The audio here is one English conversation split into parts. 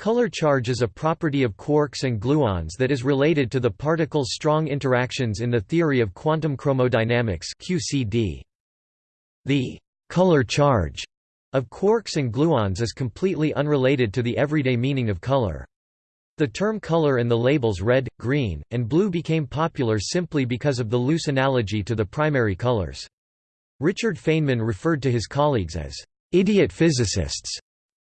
Color charge is a property of quarks and gluons that is related to the particles' strong interactions in the theory of quantum chromodynamics QCD. The color charge of quarks and gluons is completely unrelated to the everyday meaning of color. The term color and the labels red, green, and blue became popular simply because of the loose analogy to the primary colors. Richard Feynman referred to his colleagues as idiot physicists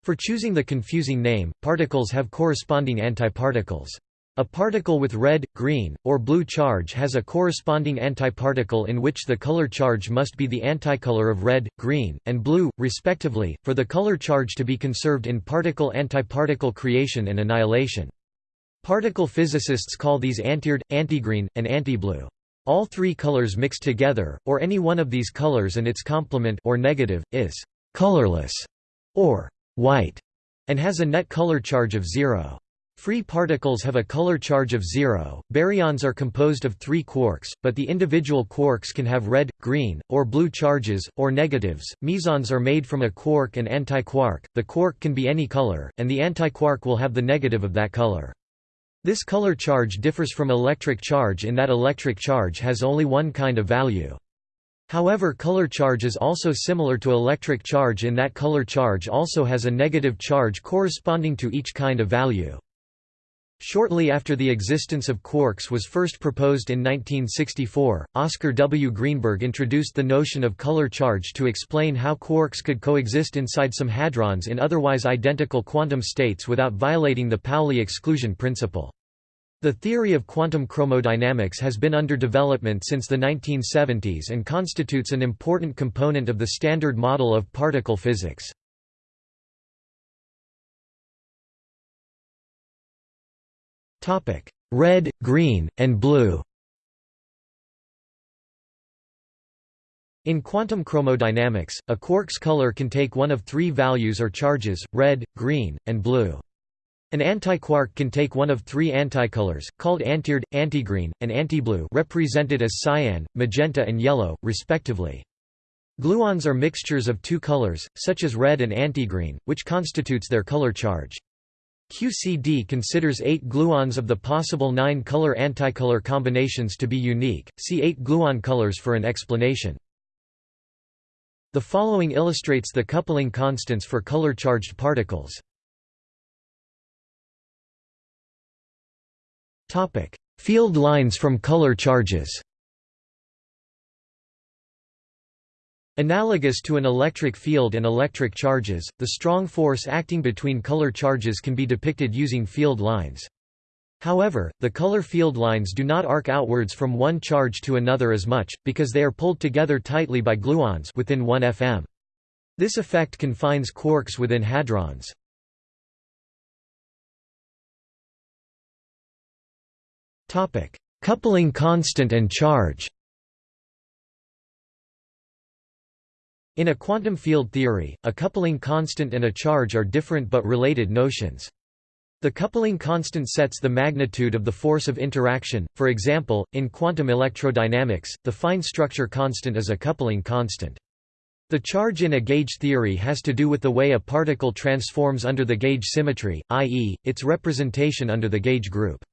for choosing the confusing name, particles have corresponding antiparticles. A particle with red, green, or blue charge has a corresponding antiparticle in which the color charge must be the anticolor of red, green, and blue, respectively, for the color charge to be conserved in particle-antiparticle creation and annihilation. Particle physicists call these antired, antigreen, and antiblue. All three colors mixed together, or any one of these colors and its complement or negative, is colorless, or white, and has a net color charge of zero. Free particles have a color charge of zero. Baryons are composed of three quarks, but the individual quarks can have red, green, or blue charges, or negatives. Mesons are made from a quark and antiquark. The quark can be any color, and the antiquark will have the negative of that color. This color charge differs from electric charge in that electric charge has only one kind of value. However color charge is also similar to electric charge in that color charge also has a negative charge corresponding to each kind of value. Shortly after the existence of quarks was first proposed in 1964, Oscar W. Greenberg introduced the notion of color charge to explain how quarks could coexist inside some hadrons in otherwise identical quantum states without violating the Pauli exclusion principle. The theory of quantum chromodynamics has been under development since the 1970s and constitutes an important component of the Standard Model of particle physics. Red, green, and blue In quantum chromodynamics, a quark's color can take one of three values or charges, red, green, and blue. An antiquark can take one of three anticolors, called antired, antigreen, and antiblue represented as cyan, magenta and yellow, respectively. Gluons are mixtures of two colors, such as red and antigreen, which constitutes their color charge. QCD considers eight gluons of the possible nine color-anticolor combinations to be unique, see eight gluon colors for an explanation. The following illustrates the coupling constants for color-charged particles. Topic: Field lines from color charges. Analogous to an electric field and electric charges, the strong force acting between color charges can be depicted using field lines. However, the color field lines do not arc outwards from one charge to another as much, because they are pulled together tightly by gluons within 1 fm. This effect confines quarks within hadrons. Coupling constant and charge In a quantum field theory, a coupling constant and a charge are different but related notions. The coupling constant sets the magnitude of the force of interaction, for example, in quantum electrodynamics, the fine structure constant is a coupling constant. The charge in a gauge theory has to do with the way a particle transforms under the gauge symmetry, i.e., its representation under the gauge group.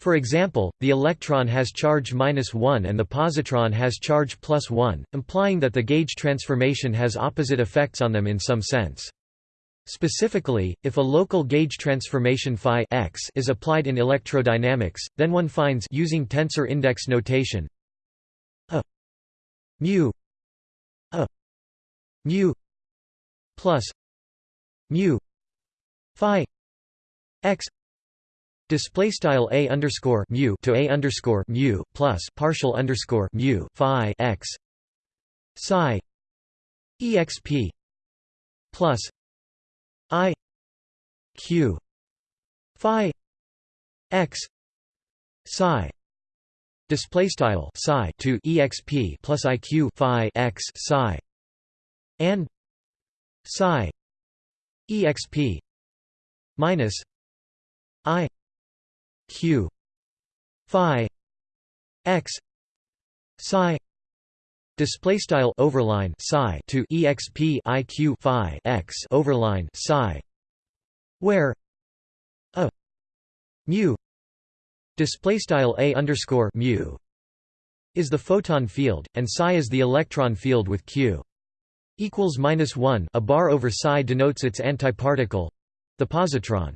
For example, the electron has charge minus 1 and the positron has charge plus 1, implying that the gauge transformation has opposite effects on them in some sense. Specifically, if a local gauge transformation phi x is applied in electrodynamics, then one finds using tensor index notation a mu a mu plus mu phi x Display style a underscore mu to a underscore mu plus partial underscore mu phi x psi exp plus i q phi x psi display style psi to exp plus iq phi x psi and psi exp minus i q phi x psi display style overline psi to exp iq phi x overline psi where mu display style a underscore mu is the photon field, and psi is the electron field with q equals minus one. A bar over psi denotes its antiparticle, the positron.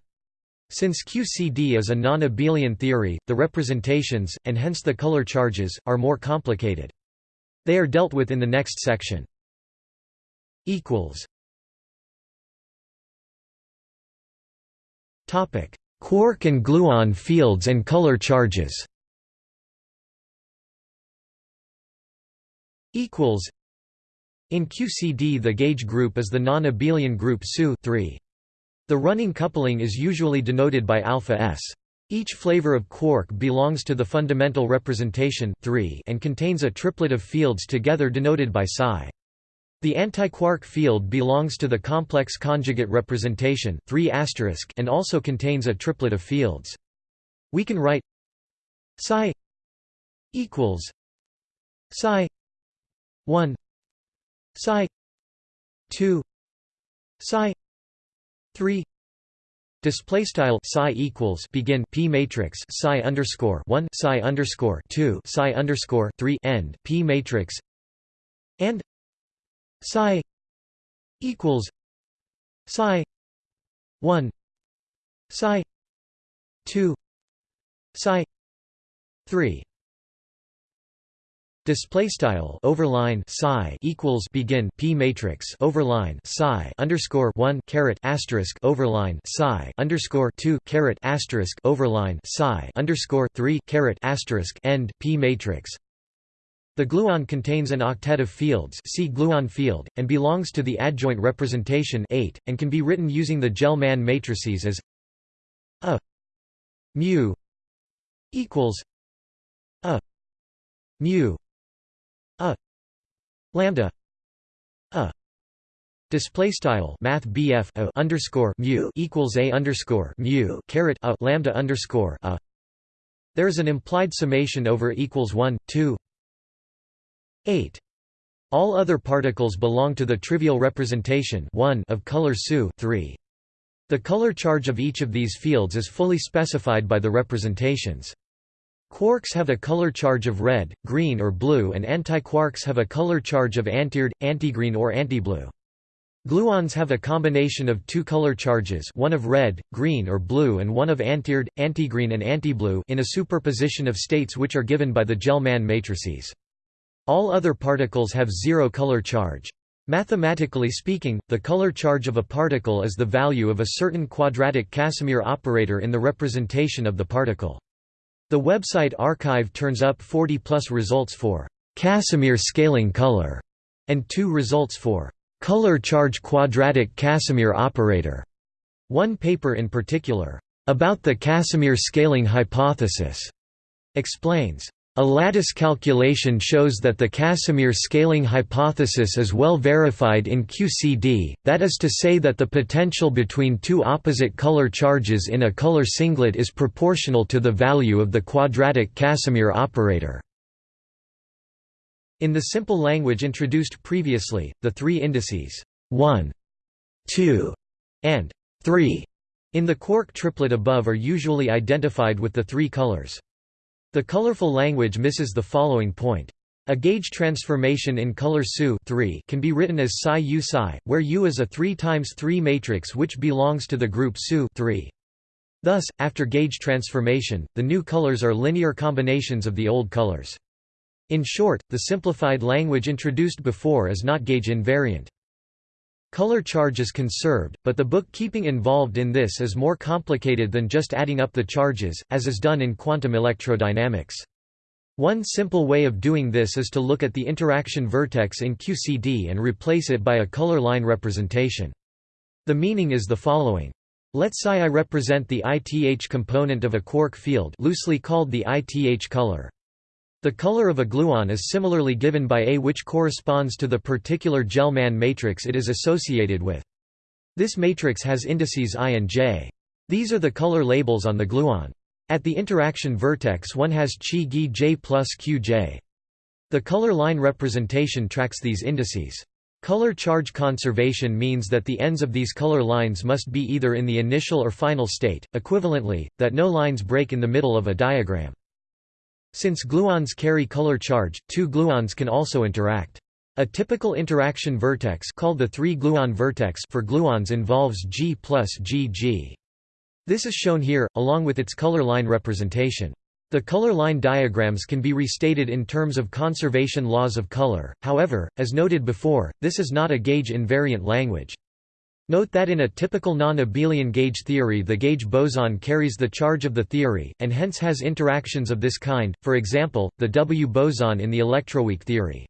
Since QCD is a non-abelian theory, the representations, and hence the color charges, are more complicated. They are dealt with in the next section. Quark and gluon fields and color charges In QCD the gauge group is the non-abelian group SU 3. The running coupling is usually denoted by alpha s. Each flavor of quark belongs to the fundamental representation 3 and contains a triplet of fields together denoted by psi. The antiquark field belongs to the complex conjugate representation 3 and also contains a triplet of fields. We can write psi equals psi 1 psi 2 psi 3 display style psi equals begin p matrix psi underscore 1 psi underscore 2 psi underscore 3 end p matrix. And psi equals psi 1 psi 2 psi 3 Display style overline psi equals begin p matrix overline psi underscore one caret asterisk overline psi underscore two caret asterisk overline psi underscore three caret asterisk end p matrix. The gluon contains an octet of fields see gluon field, and belongs to the adjoint representation 8, and can be written using the Gell-Mann matrices as a mu equals a mu a lambda a display style math BF underscore mu equals a underscore mu caret a lambda underscore a. There is an implied summation over equals 1, 2, 8. All other particles belong to the trivial representation 1 of color SU 3. The color charge of each of these fields is fully specified by the representations. Quarks have a color charge of red, green or blue and antiquarks have a color charge of antired, antigreen or antiblue. Gluons have a combination of two color charges one of red, green or blue and one of antired, antigreen and antiblue in a superposition of states which are given by the Gell-Mann matrices. All other particles have zero color charge. Mathematically speaking, the color charge of a particle is the value of a certain quadratic Casimir operator in the representation of the particle. The website arXiv turns up 40 plus results for Casimir scaling color and two results for color charge quadratic Casimir operator. One paper in particular, about the Casimir scaling hypothesis, explains a lattice calculation shows that the Casimir scaling hypothesis is well verified in QCD, that is to say that the potential between two opposite color charges in a color singlet is proportional to the value of the quadratic Casimir operator. In the simple language introduced previously, the three indices 1, 2, and 3 in the quark triplet above are usually identified with the three colors. The colorful language misses the following point. A gauge transformation in color SU can be written as psi u psi, where U is a 3 times 3 matrix which belongs to the group SU 3. Thus, after gauge transformation, the new colors are linear combinations of the old colors. In short, the simplified language introduced before is not gauge invariant. Color charge is conserved, but the bookkeeping involved in this is more complicated than just adding up the charges, as is done in quantum electrodynamics. One simple way of doing this is to look at the interaction vertex in QCD and replace it by a color line representation. The meaning is the following. Let psi i represent the ith component of a quark field loosely called the ith color. The color of a gluon is similarly given by A which corresponds to the particular Gell-Mann matrix it is associated with. This matrix has indices i and j. These are the color labels on the gluon. At the interaction vertex one has chi gi j plus qj. The color line representation tracks these indices. Color charge conservation means that the ends of these color lines must be either in the initial or final state, equivalently, that no lines break in the middle of a diagram. Since gluons carry color charge, two gluons can also interact. A typical interaction vertex called the three-gluon vertex for gluons involves G plus GG. This is shown here, along with its color line representation. The color line diagrams can be restated in terms of conservation laws of color, however, as noted before, this is not a gauge-invariant language. Note that in a typical non-abelian gauge theory the gauge boson carries the charge of the theory, and hence has interactions of this kind, for example, the W boson in the electroweak theory.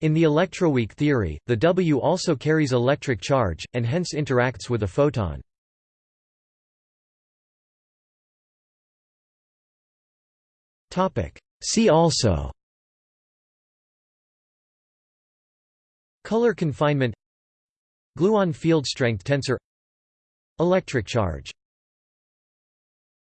In the electroweak theory, the W also carries electric charge, and hence interacts with a photon. See also Color confinement Gluon field strength tensor. Electric charge